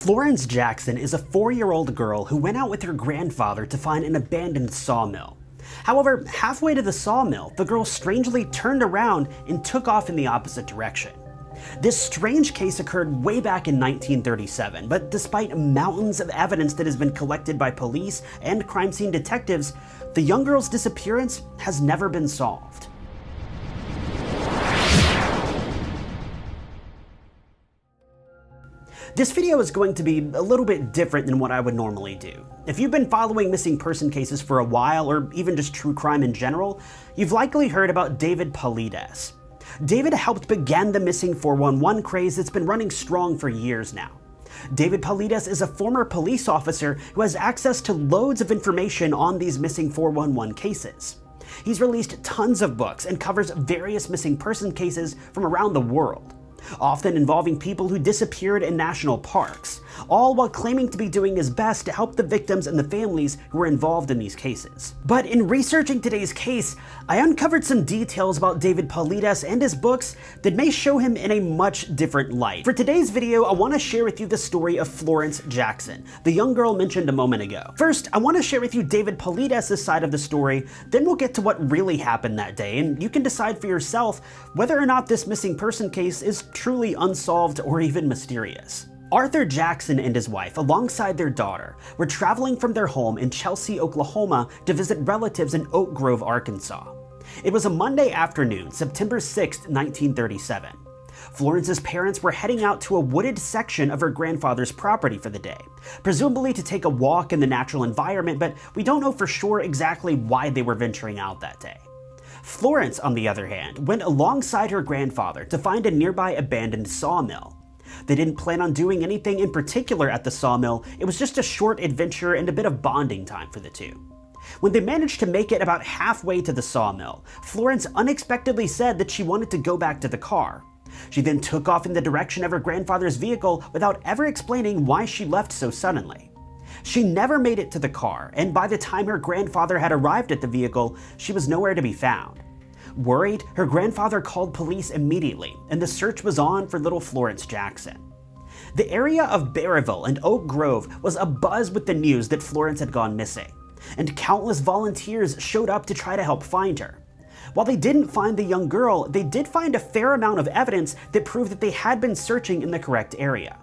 Florence Jackson is a four-year-old girl who went out with her grandfather to find an abandoned sawmill. However, halfway to the sawmill, the girl strangely turned around and took off in the opposite direction. This strange case occurred way back in 1937, but despite mountains of evidence that has been collected by police and crime scene detectives, the young girl's disappearance has never been solved. This video is going to be a little bit different than what I would normally do. If you've been following missing person cases for a while, or even just true crime in general, you've likely heard about David Paulides. David helped begin the missing 411 craze that's been running strong for years now. David Paulides is a former police officer who has access to loads of information on these missing 411 cases. He's released tons of books and covers various missing person cases from around the world often involving people who disappeared in national parks, all while claiming to be doing his best to help the victims and the families who were involved in these cases. But in researching today's case, I uncovered some details about David Paulides and his books that may show him in a much different light. For today's video, I want to share with you the story of Florence Jackson, the young girl mentioned a moment ago. First, I want to share with you David Paulides' side of the story, then we'll get to what really happened that day, and you can decide for yourself whether or not this missing person case is truly unsolved or even mysterious. Arthur Jackson and his wife, alongside their daughter, were traveling from their home in Chelsea, Oklahoma to visit relatives in Oak Grove, Arkansas. It was a Monday afternoon, September 6, 1937. Florence's parents were heading out to a wooded section of her grandfather's property for the day, presumably to take a walk in the natural environment, but we don't know for sure exactly why they were venturing out that day. Florence, on the other hand, went alongside her grandfather to find a nearby abandoned sawmill. They didn't plan on doing anything in particular at the sawmill, it was just a short adventure and a bit of bonding time for the two. When they managed to make it about halfway to the sawmill, Florence unexpectedly said that she wanted to go back to the car. She then took off in the direction of her grandfather's vehicle without ever explaining why she left so suddenly. She never made it to the car, and by the time her grandfather had arrived at the vehicle, she was nowhere to be found. Worried, her grandfather called police immediately, and the search was on for little Florence Jackson. The area of Berryville and Oak Grove was abuzz with the news that Florence had gone missing, and countless volunteers showed up to try to help find her. While they didn't find the young girl, they did find a fair amount of evidence that proved that they had been searching in the correct area.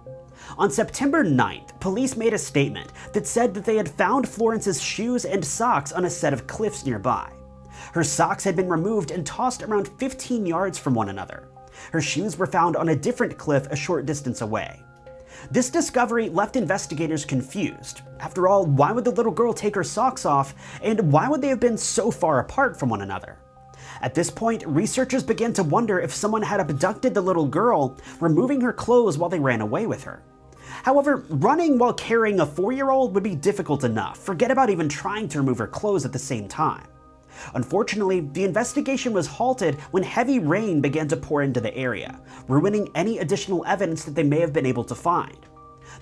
On September 9th, police made a statement that said that they had found Florence's shoes and socks on a set of cliffs nearby. Her socks had been removed and tossed around 15 yards from one another. Her shoes were found on a different cliff a short distance away. This discovery left investigators confused. After all, why would the little girl take her socks off, and why would they have been so far apart from one another? At this point, researchers began to wonder if someone had abducted the little girl, removing her clothes while they ran away with her. However, running while carrying a four-year-old would be difficult enough, forget about even trying to remove her clothes at the same time. Unfortunately, the investigation was halted when heavy rain began to pour into the area, ruining any additional evidence that they may have been able to find.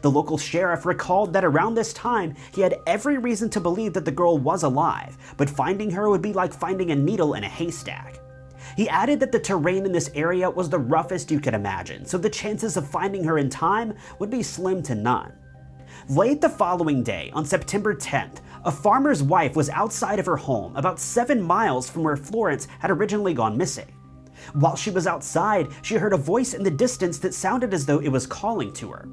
The local sheriff recalled that around this time, he had every reason to believe that the girl was alive, but finding her would be like finding a needle in a haystack. He added that the terrain in this area was the roughest you could imagine, so the chances of finding her in time would be slim to none. Late the following day, on September 10th, a farmer's wife was outside of her home about seven miles from where Florence had originally gone missing. While she was outside, she heard a voice in the distance that sounded as though it was calling to her.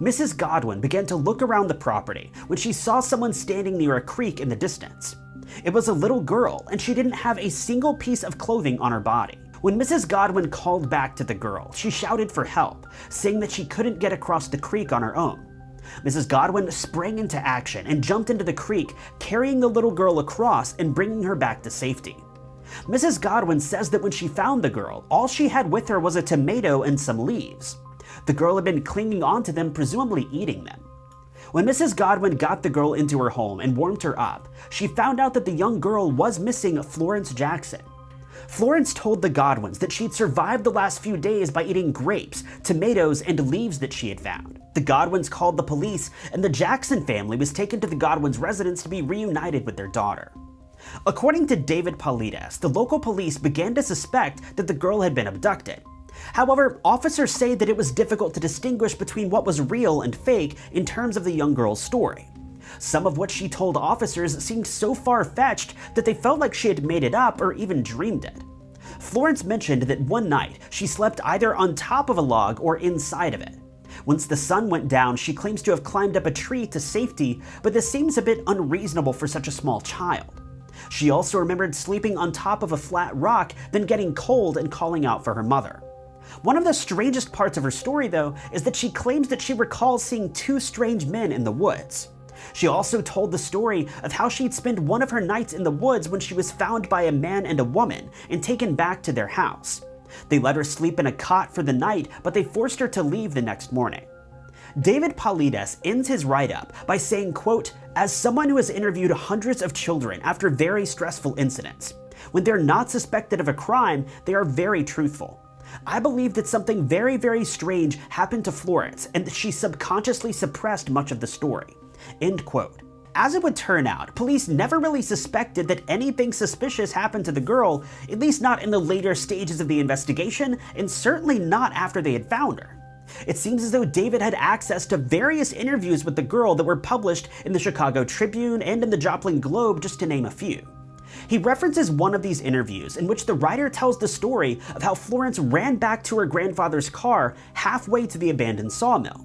Mrs. Godwin began to look around the property when she saw someone standing near a creek in the distance. It was a little girl, and she didn't have a single piece of clothing on her body. When Mrs. Godwin called back to the girl, she shouted for help, saying that she couldn't get across the creek on her own. Mrs. Godwin sprang into action and jumped into the creek, carrying the little girl across and bringing her back to safety. Mrs. Godwin says that when she found the girl, all she had with her was a tomato and some leaves. The girl had been clinging onto them, presumably eating them. When Mrs. Godwin got the girl into her home and warmed her up, she found out that the young girl was missing Florence Jackson. Florence told the Godwins that she'd survived the last few days by eating grapes, tomatoes, and leaves that she had found. The Godwins called the police, and the Jackson family was taken to the Godwins' residence to be reunited with their daughter. According to David Paulides, the local police began to suspect that the girl had been abducted. However, officers say that it was difficult to distinguish between what was real and fake in terms of the young girl's story. Some of what she told officers seemed so far-fetched that they felt like she had made it up or even dreamed it. Florence mentioned that one night she slept either on top of a log or inside of it. Once the sun went down, she claims to have climbed up a tree to safety, but this seems a bit unreasonable for such a small child. She also remembered sleeping on top of a flat rock, then getting cold and calling out for her mother. One of the strangest parts of her story, though, is that she claims that she recalls seeing two strange men in the woods. She also told the story of how she'd spent one of her nights in the woods when she was found by a man and a woman and taken back to their house. They let her sleep in a cot for the night, but they forced her to leave the next morning. David Paulides ends his write-up by saying, quote, as someone who has interviewed hundreds of children after very stressful incidents, when they're not suspected of a crime, they are very truthful. I believe that something very, very strange happened to Florence and that she subconsciously suppressed much of the story. End quote. As it would turn out, police never really suspected that anything suspicious happened to the girl, at least not in the later stages of the investigation, and certainly not after they had found her. It seems as though David had access to various interviews with the girl that were published in the Chicago Tribune and in the Joplin Globe, just to name a few. He references one of these interviews in which the writer tells the story of how Florence ran back to her grandfather's car halfway to the abandoned sawmill.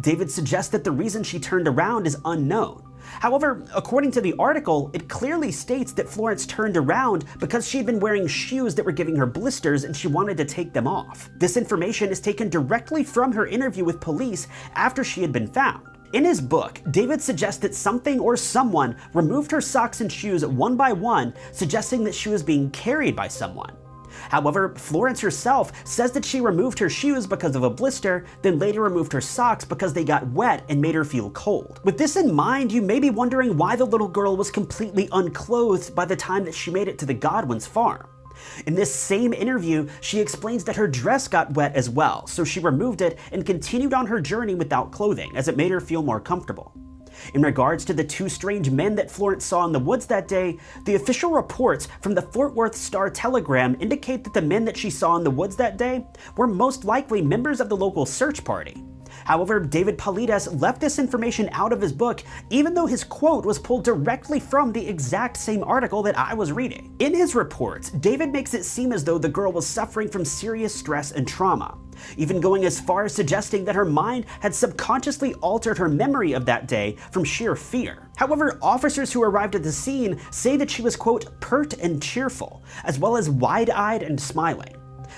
David suggests that the reason she turned around is unknown. However, according to the article, it clearly states that Florence turned around because she'd been wearing shoes that were giving her blisters and she wanted to take them off. This information is taken directly from her interview with police after she had been found. In his book, David suggests that something or someone removed her socks and shoes one by one, suggesting that she was being carried by someone. However, Florence herself says that she removed her shoes because of a blister, then later removed her socks because they got wet and made her feel cold. With this in mind, you may be wondering why the little girl was completely unclothed by the time that she made it to the Godwin's farm. In this same interview, she explains that her dress got wet as well, so she removed it and continued on her journey without clothing, as it made her feel more comfortable. In regards to the two strange men that Florence saw in the woods that day, the official reports from the Fort Worth Star Telegram indicate that the men that she saw in the woods that day were most likely members of the local search party. However, David Paulides left this information out of his book, even though his quote was pulled directly from the exact same article that I was reading. In his reports, David makes it seem as though the girl was suffering from serious stress and trauma, even going as far as suggesting that her mind had subconsciously altered her memory of that day from sheer fear. However, officers who arrived at the scene say that she was, quote, pert and cheerful, as well as wide-eyed and smiling.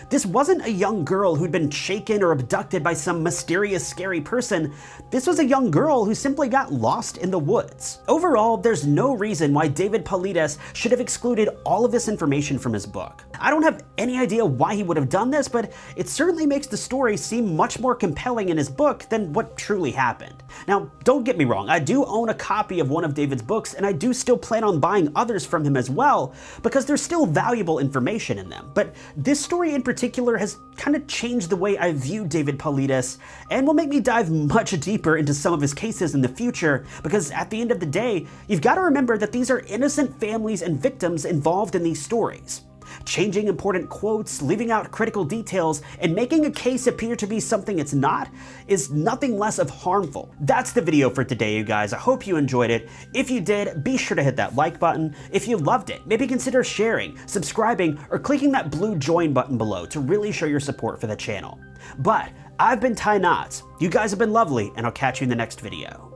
This wasn't a young girl who'd been shaken or abducted by some mysterious scary person. This was a young girl who simply got lost in the woods. Overall, there's no reason why David Paulides should have excluded all of this information from his book. I don't have any idea why he would have done this, but it certainly makes the story seem much more compelling in his book than what truly happened. Now, don't get me wrong, I do own a copy of one of David's books, and I do still plan on buying others from him as well, because there's still valuable information in them. But this story in particular has kind of changed the way I view David Paulides, and will make me dive much deeper into some of his cases in the future, because at the end of the day, you've got to remember that these are innocent families and victims involved in these stories changing important quotes, leaving out critical details, and making a case appear to be something it's not is nothing less of harmful. That's the video for today, you guys. I hope you enjoyed it. If you did, be sure to hit that like button. If you loved it, maybe consider sharing, subscribing, or clicking that blue join button below to really show your support for the channel. But I've been Ty Knotts. You guys have been lovely, and I'll catch you in the next video.